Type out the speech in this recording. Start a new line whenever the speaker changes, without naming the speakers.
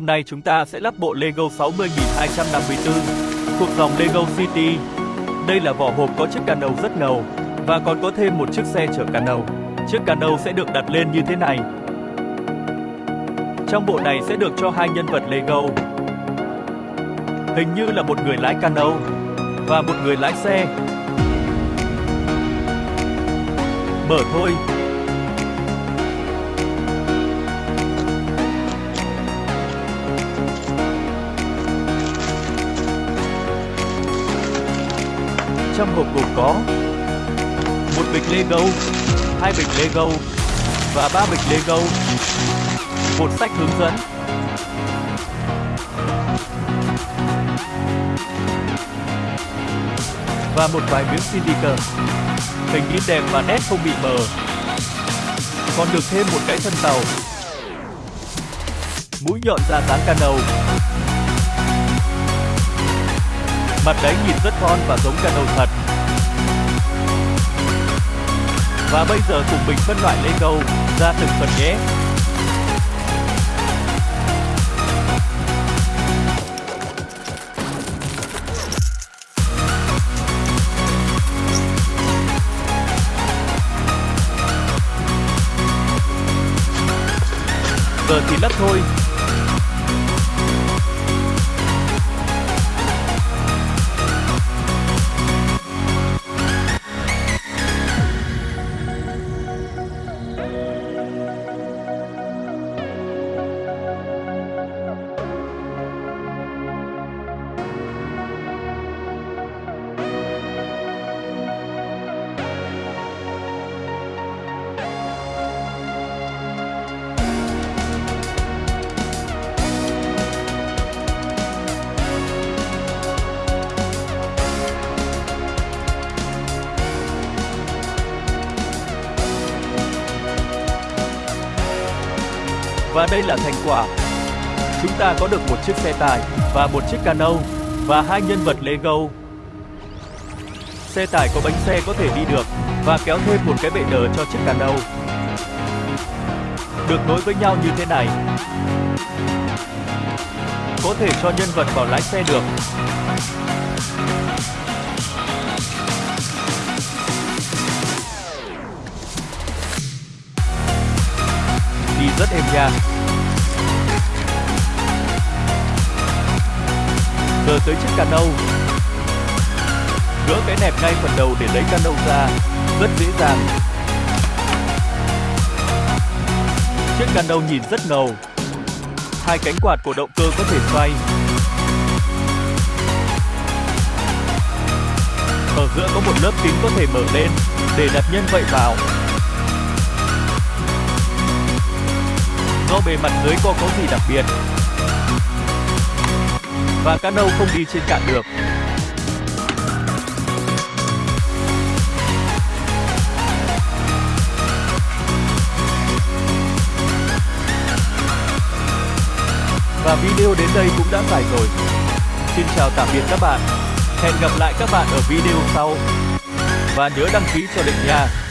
hôm nay chúng ta sẽ lắp bộ Lego 60254 thuộc dòng Lego City. Đây là vỏ hộp có chiếc cano rất ngầu và còn có thêm một chiếc xe chở cano. Chiếc cano sẽ được đặt lên như thế này. Trong bộ này sẽ được cho hai nhân vật Lego. Hình như là một người lái cano và một người lái xe. Mở thôi. Trong hộp gồm có một bịch Lego, hai bịch Lego và ba bịch Lego, một sách hướng dẫn, và một vài miếng sticker. Hình in đẹp và nét không bị mờ. Còn được thêm một cái thân tàu. Mũi nhọn ra dáng cano. Mặt đấy nhìn rất thon và giống cano thật. Và bây giờ cùng mình phân loại Lego ra từng phần nhé. Giờ thì lắp thôi. Và đây là thành quả. Chúng ta có được một chiếc xe tải và một chiếc cano và hai nhân vật Lego. Xe tải có bánh xe có thể đi được và kéo thêm một cái bệ đỡ cho chiếc cano. Được nối với nhau như thế này. Có thể cho nhân vật vào lái xe được. Rất êm nha. Giờ tới chiếc cano. Gỡ cái nẹp ngay phần đầu để lấy cano ra, rất dễ dàng. Chiếc cano nhìn rất ngầu. Hai cánh quạt của động cơ có thể xoay. Ở giữa có một lớp kính có thể mở lên để đặt nhân vậy vào. Do bề mặt dưới có có gì đặc biệt và cano không đi trên cạn được. Và video đến đây cũng đã phải rồi. Xin chào tạm biệt các bạn. Hẹn gặp lại các bạn ở video sau. Và nhớ đăng ký cho định nha.